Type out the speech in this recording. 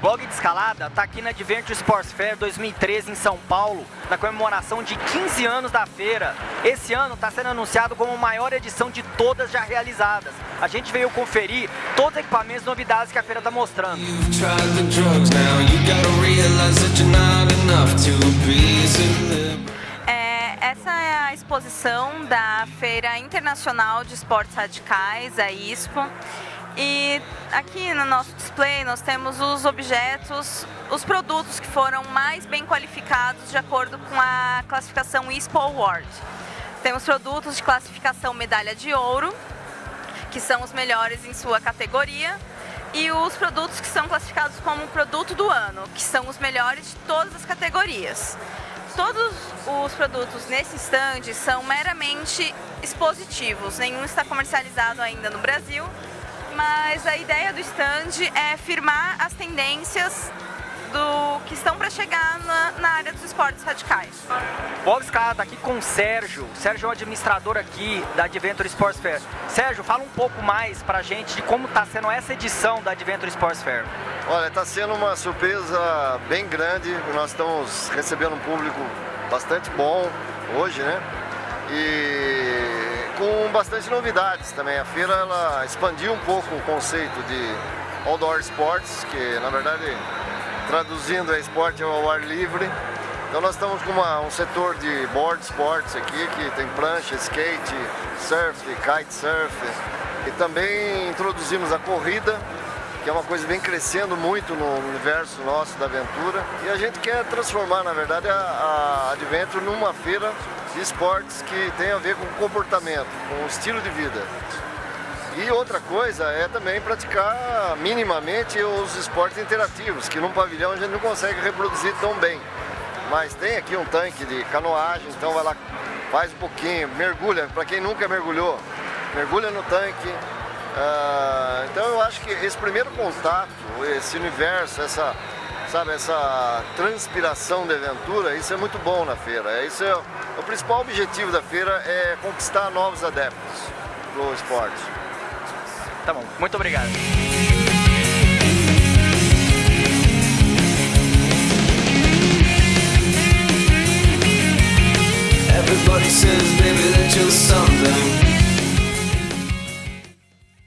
Blog de Escalada está aqui na Adventure Sports Fair 2013 em São Paulo, na comemoração de 15 anos da feira. Esse ano está sendo anunciado como a maior edição de todas já realizadas. A gente veio conferir todos os equipamentos e novidades que a feira está mostrando. É, essa é a exposição da Feira Internacional de Esportes Radicais, a ISPO. E aqui no nosso display nós temos os objetos, os produtos que foram mais bem qualificados de acordo com a classificação ISPO Award. Temos produtos de classificação medalha de ouro, que são os melhores em sua categoria, e os produtos que são classificados como produto do ano, que são os melhores de todas as categorias. Todos os produtos nesse stand são meramente expositivos, nenhum está comercializado ainda no Brasil, mas a ideia do stand é firmar as tendências do que estão para chegar na, na, área dos esportes radicais. Bob Escada aqui com o Sérgio. O Sérgio é o administrador aqui da Adventure Sports Fair. Sérgio, fala um pouco mais para a gente de como está sendo essa edição da Adventure Sports Fair. Olha, está sendo uma surpresa bem grande. Nós estamos recebendo um público bastante bom hoje, né? E com bastante novidades também. A feira ela expandiu um pouco o conceito de outdoor sports, que na verdade traduzindo é esporte ao ar livre. Então nós estamos com uma, um setor de board sports aqui, que tem prancha, skate, surf, kitesurf. E também introduzimos a corrida, que é uma coisa que vem crescendo muito no universo nosso da aventura. E a gente quer transformar, na verdade, a, a Adventure numa feira esportes que tem a ver com comportamento, com estilo de vida. E outra coisa é também praticar minimamente os esportes interativos, que num pavilhão a gente não consegue reproduzir tão bem. Mas tem aqui um tanque de canoagem, então vai lá, faz um pouquinho, mergulha, para quem nunca mergulhou, mergulha no tanque. Uh, então eu acho que esse primeiro contato, esse universo, essa, sabe, essa transpiração de aventura, isso é muito bom na feira. É, isso é, é, o principal objetivo da feira é conquistar novos adeptos do esporte. Tá bom, muito obrigado. Everybody says